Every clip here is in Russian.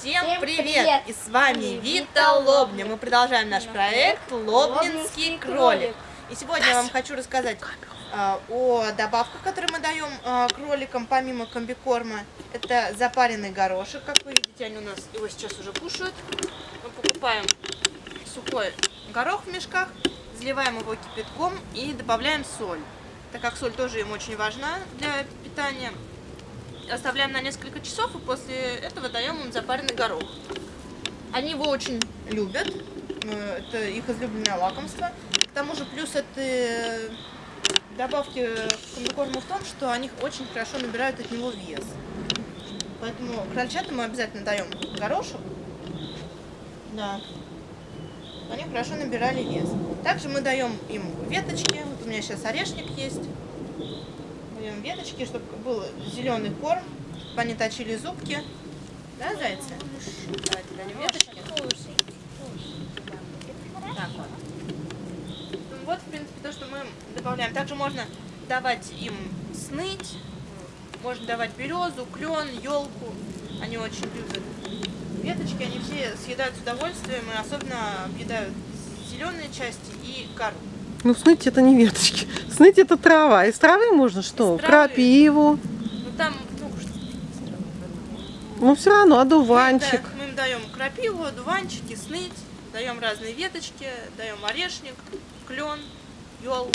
Всем, Всем привет! привет! И с вами Вита Лобня. Мы продолжаем наш проект Лобнинский кролик. И сегодня я вам хочу рассказать а, о добавках, которые мы даем а, кроликам помимо комбикорма. Это запаренный горошек, как вы видите, они у нас его сейчас уже кушают. Мы покупаем сухой горох в мешках, заливаем его кипятком и добавляем соль. Так как соль тоже им очень важна для питания, оставляем на несколько часов и после этого даем им запаренный горох. Они его очень любят, э, это их излюбленное лакомство. К тому же плюс этой добавки к комбикорму в том, что они очень хорошо набирают от него вес. Поэтому крольчатам мы обязательно даем горошек. Да. Они хорошо набирали вес. Также мы даем им веточки. Вот у меня сейчас орешник есть. Даем веточки, чтобы был зеленый корм, чтобы они точили зубки. Да, зайцы? Давайте дадим веточки. Так вот. Вот, в принципе, то, что мы добавляем. Также можно давать им сныть, можно давать березу, клен, елку. Они очень любят. Веточки они все съедают с удовольствием, и особенно объедают зеленые части и кору. Ну, сныть это не веточки. Сныть это трава. Из травы можно что? Из травы. Крапиву. Ну там, ну, что- Ну, все равно, мы, одуванчик. да, мы им даем крапиву, дуванчики, сныть, даем разные веточки, даем орешник, клен, елку.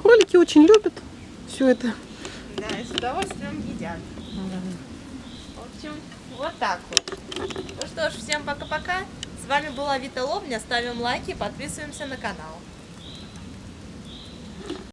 Кролики очень любят все это. Да, и с удовольствием едят. В общем, вот так вот. Ну что ж, всем пока-пока. С вами была Вита Лобня. Ставим лайки, подписываемся на канал.